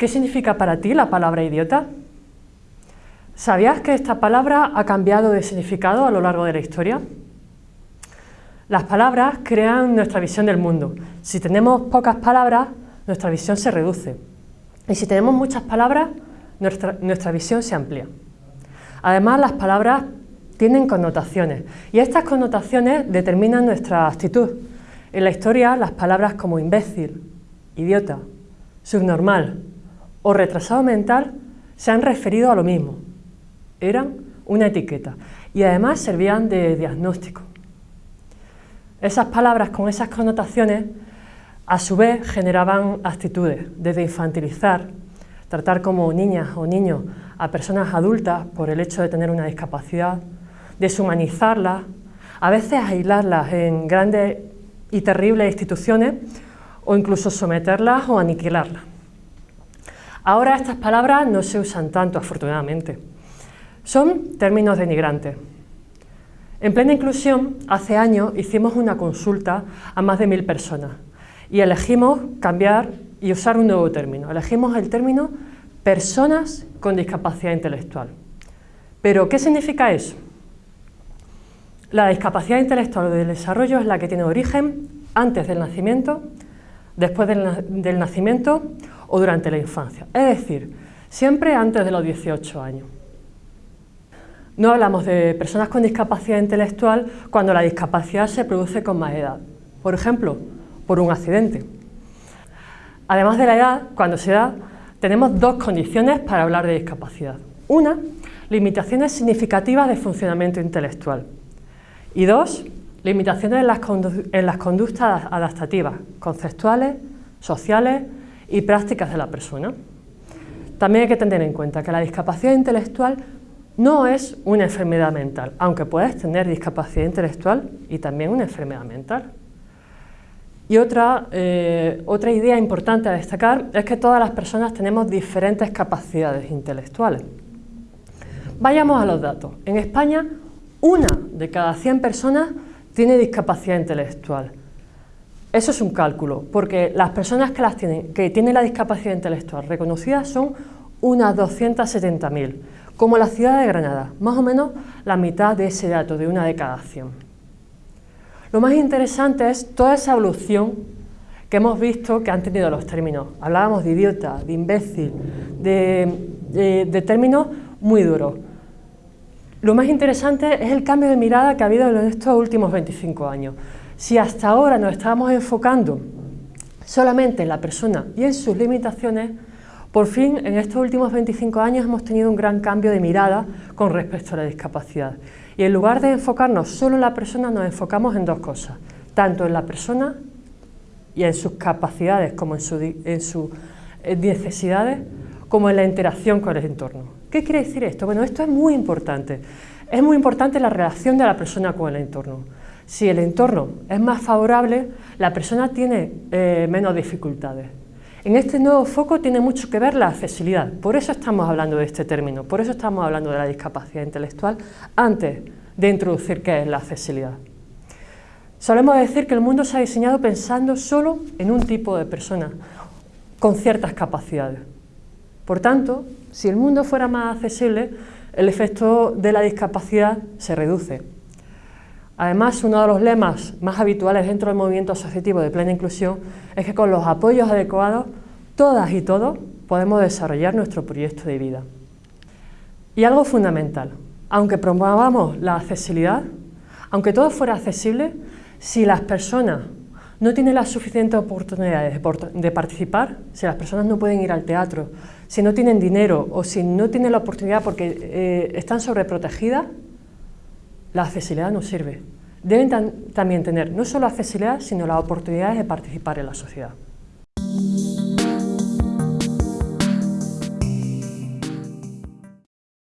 ¿Qué significa para ti la palabra idiota? ¿Sabías que esta palabra ha cambiado de significado a lo largo de la historia? Las palabras crean nuestra visión del mundo. Si tenemos pocas palabras, nuestra visión se reduce. Y si tenemos muchas palabras, nuestra, nuestra visión se amplía. Además, las palabras tienen connotaciones y estas connotaciones determinan nuestra actitud. En la historia, las palabras como imbécil, idiota, subnormal o retrasado mental se han referido a lo mismo. Eran una etiqueta y además servían de diagnóstico. Esas palabras con esas connotaciones a su vez generaban actitudes, desde infantilizar, tratar como niñas o niños a personas adultas por el hecho de tener una discapacidad, deshumanizarlas, a veces aislarlas en grandes y terribles instituciones o incluso someterlas o aniquilarlas. Ahora estas palabras no se usan tanto, afortunadamente. Son términos denigrantes. En plena inclusión, hace años hicimos una consulta a más de mil personas y elegimos cambiar y usar un nuevo término. Elegimos el término personas con discapacidad intelectual. ¿Pero qué significa eso? La discapacidad intelectual o del desarrollo es la que tiene origen antes del nacimiento, después del, nacimiento o durante la infancia. Es decir, siempre antes de los 18 años. No hablamos de personas con discapacidad intelectual cuando la discapacidad se produce con más edad. Por ejemplo, por un accidente. Además de la edad, cuando se da, tenemos dos condiciones para hablar de discapacidad. Una, limitaciones significativas de funcionamiento intelectual. Y dos, limitaciones en las, conductas adaptativas, conceptuales, sociales y prácticas de la persona. También hay que tener en cuenta que la discapacidad intelectual no es una enfermedad mental, aunque puedes tener discapacidad intelectual y también una enfermedad mental. Y otra, eh, otra idea importante a destacar es que todas las personas tenemos diferentes capacidades intelectuales. Vayamos a los datos. En España, una de cada 100 personas tiene discapacidad intelectual. Eso es un cálculo, porque las personas que, tienen, la discapacidad intelectual reconocida son unas 270.000, como la ciudad de Granada, más o menos la mitad de ese dato, de una de cada 100. Lo más interesante es toda esa evolución que hemos visto que han tenido los términos. Hablábamos de idiota, de imbécil, de términos muy duros. Lo más interesante es el cambio de mirada que ha habido en estos últimos 25 años. Si hasta ahora nos estábamos enfocando solamente en la persona y en sus limitaciones, por fin en estos últimos 25 años hemos tenido un gran cambio de mirada con respecto a la discapacidad. Y en lugar de enfocarnos solo en la persona, nos enfocamos en dos cosas, tanto en la persona y en sus capacidades como en, en sus eh, necesidades, como en la interacción con el entorno. ¿Qué quiere decir esto? Bueno, esto es muy importante. Es muy importante la relación de la persona con el entorno. Si el entorno es más favorable, la persona tiene eh, menos dificultades. En este nuevo foco tiene mucho que ver la accesibilidad, por eso estamos hablando de este término, por eso estamos hablando de la discapacidad intelectual antes de introducir qué es la accesibilidad. Solemos decir que el mundo se ha diseñado pensando solo en un tipo de persona con ciertas capacidades. Por tanto, si el mundo fuera más accesible, el efecto de la discapacidad se reduce. Además, uno de los lemas más habituales dentro del movimiento asociativo de plena inclusión es que con los apoyos adecuados, todas y todos podemos desarrollar nuestro proyecto de vida. Y algo fundamental, aunque promovamos la accesibilidad, aunque todo fuera accesible, si las personas no tienen las suficientes oportunidades de participar, si las personas no pueden ir al teatro, si no tienen dinero o si no tienen la oportunidad porque eh, están sobreprotegidas, la accesibilidad no sirve. Deben también tener no solo accesibilidad, sino las oportunidades de participar en la sociedad.